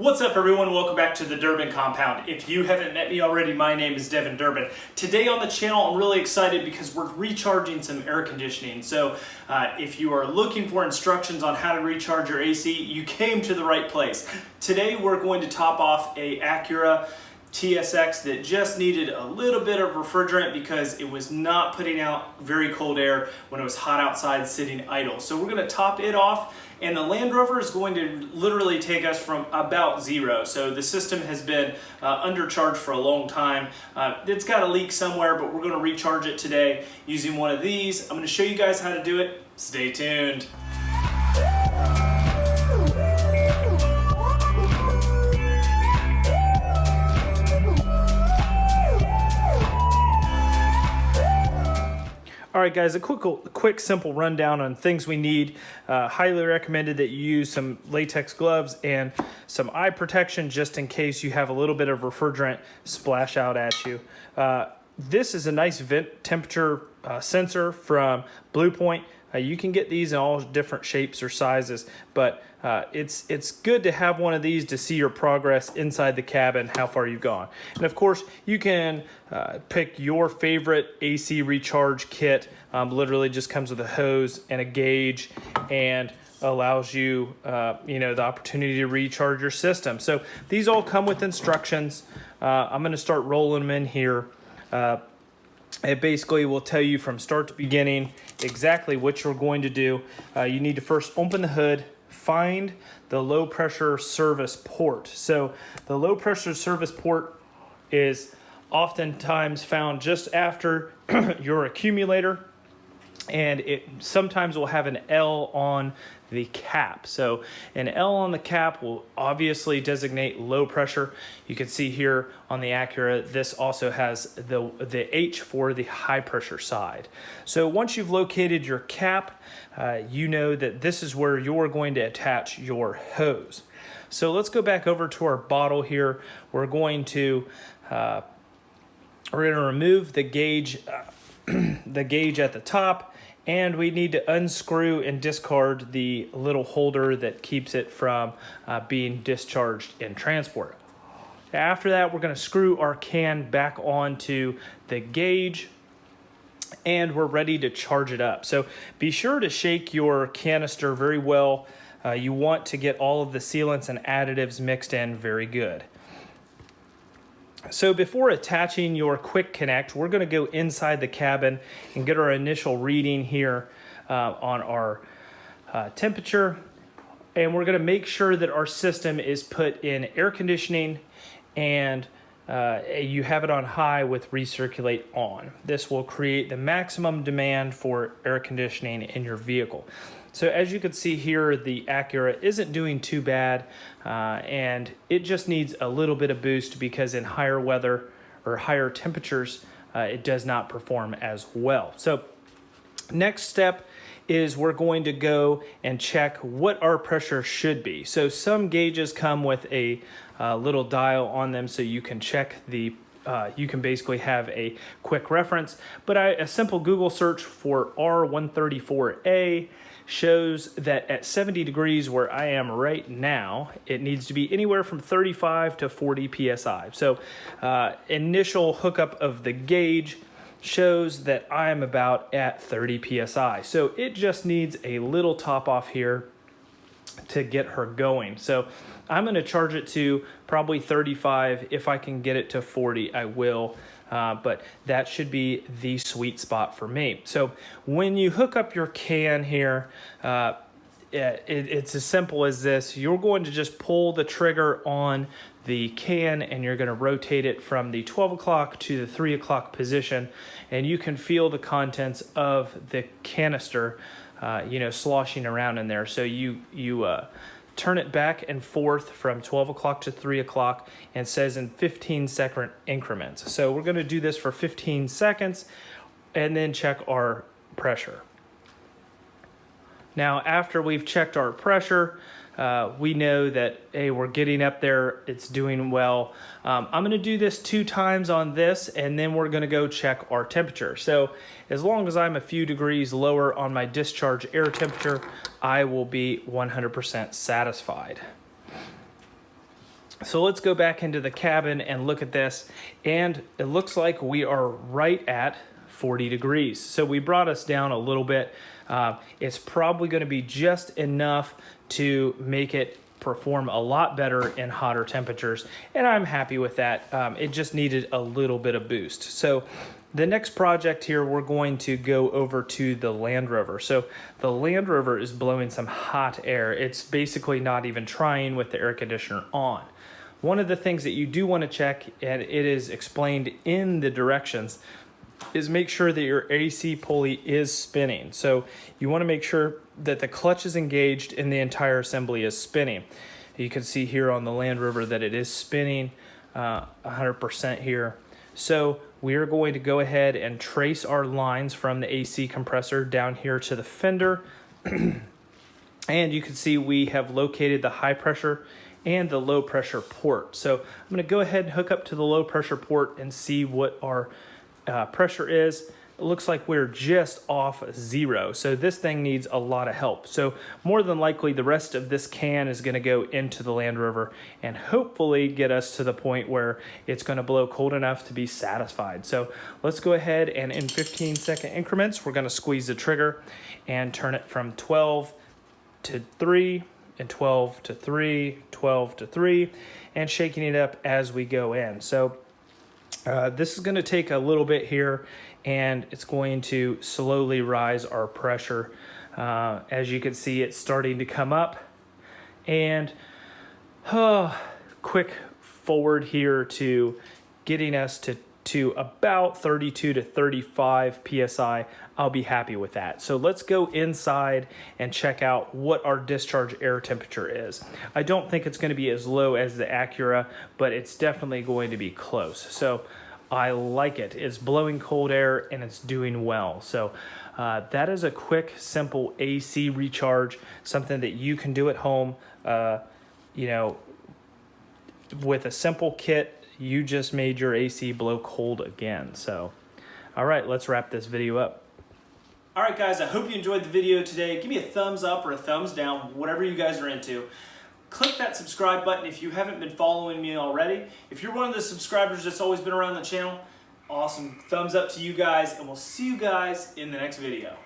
What's up everyone? Welcome back to the Durbin Compound. If you haven't met me already, my name is Devin Durbin. Today on the channel, I'm really excited because we're recharging some air conditioning. So uh, if you are looking for instructions on how to recharge your AC, you came to the right place. Today we're going to top off a Acura TSX that just needed a little bit of refrigerant because it was not putting out very cold air when it was hot outside sitting idle. So we're gonna top it off and the Land Rover is going to literally take us from about zero. So the system has been uh, undercharged for a long time. Uh, it's got a leak somewhere, but we're gonna recharge it today using one of these. I'm gonna show you guys how to do it. Stay tuned. All right, guys, a quick, quick, simple rundown on things we need. Uh, highly recommended that you use some latex gloves and some eye protection just in case you have a little bit of refrigerant splash out at you. Uh, this is a nice vent temperature uh, sensor from Bluepoint. Uh, you can get these in all different shapes or sizes, but uh, it's it's good to have one of these to see your progress inside the cabin, how far you've gone. And of course, you can uh, pick your favorite AC recharge kit. Um, literally just comes with a hose and a gauge and allows you, uh, you know, the opportunity to recharge your system. So these all come with instructions. Uh, I'm going to start rolling them in here. Uh, it basically will tell you from start to beginning exactly what you're going to do. Uh, you need to first open the hood, find the low pressure service port. So the low pressure service port is oftentimes found just after your accumulator and it sometimes will have an L on the cap. So an L on the cap will obviously designate low pressure. You can see here on the Acura, this also has the, the H for the high pressure side. So once you've located your cap, uh, you know that this is where you're going to attach your hose. So let's go back over to our bottle here. We're going to uh, we're to remove the gauge uh, the gauge at the top and we need to unscrew and discard the little holder that keeps it from uh, being discharged in transport. After that, we're going to screw our can back onto the gauge and we're ready to charge it up. So be sure to shake your canister very well. Uh, you want to get all of the sealants and additives mixed in very good. So before attaching your quick connect, we're going to go inside the cabin and get our initial reading here uh, on our uh, temperature. And we're going to make sure that our system is put in air conditioning and uh, you have it on high with recirculate on. This will create the maximum demand for air conditioning in your vehicle. So as you can see here, the Acura isn't doing too bad uh, and it just needs a little bit of boost because in higher weather or higher temperatures, uh, it does not perform as well. So next step is we're going to go and check what our pressure should be. So some gauges come with a uh, little dial on them so you can check the uh, you can basically have a quick reference, but I, a simple Google search for R134A shows that at 70 degrees where I am right now, it needs to be anywhere from 35 to 40 PSI. So uh, initial hookup of the gauge shows that I'm about at 30 PSI. So it just needs a little top off here to get her going. So I'm gonna charge it to probably 35. If I can get it to 40, I will. Uh, but that should be the sweet spot for me. So when you hook up your can here, uh, it, it's as simple as this. You're going to just pull the trigger on the can and you're going to rotate it from the 12 o'clock to the 3 o'clock position and you can feel the contents of the canister uh, you know sloshing around in there so you you uh, turn it back and forth from 12 o'clock to 3 o'clock and says in 15 second increments. So we're going to do this for 15 seconds and then check our pressure. Now after we've checked our pressure, uh, we know that, hey, we're getting up there, it's doing well. Um, I'm gonna do this two times on this and then we're gonna go check our temperature. So as long as I'm a few degrees lower on my discharge air temperature, I will be 100% satisfied. So let's go back into the cabin and look at this. And it looks like we are right at 40 degrees. So we brought us down a little bit. Uh, it's probably gonna be just enough to make it perform a lot better in hotter temperatures. And I'm happy with that. Um, it just needed a little bit of boost. So the next project here, we're going to go over to the Land Rover. So the Land Rover is blowing some hot air. It's basically not even trying with the air conditioner on. One of the things that you do want to check, and it is explained in the directions, is make sure that your AC pulley is spinning. So you want to make sure that the clutch is engaged and the entire assembly is spinning. You can see here on the Land Rover that it is spinning 100% uh, here. So we are going to go ahead and trace our lines from the AC compressor down here to the fender. and you can see we have located the high pressure and the low pressure port. So I'm gonna go ahead and hook up to the low pressure port and see what our uh, pressure is. It looks like we're just off zero. So this thing needs a lot of help. So more than likely the rest of this can is gonna go into the Land Rover and hopefully get us to the point where it's gonna blow cold enough to be satisfied. So let's go ahead and in 15 second increments, we're gonna squeeze the trigger and turn it from 12 to three and 12 to three, 12 to three, and shaking it up as we go in. So uh, this is gonna take a little bit here and it's going to slowly rise our pressure. Uh, as you can see, it's starting to come up and uh, quick forward here to getting us to to about 32 to 35 psi I'll be happy with that so let's go inside and check out what our discharge air temperature is I don't think it's going to be as low as the Acura but it's definitely going to be close so I like it. It's blowing cold air and it's doing well. So uh, that is a quick, simple AC recharge, something that you can do at home. Uh, you know, with a simple kit, you just made your AC blow cold again. So, all right, let's wrap this video up. All right, guys, I hope you enjoyed the video today. Give me a thumbs up or a thumbs down, whatever you guys are into click that subscribe button if you haven't been following me already. If you're one of the subscribers that's always been around the channel, awesome. Thumbs up to you guys, and we'll see you guys in the next video.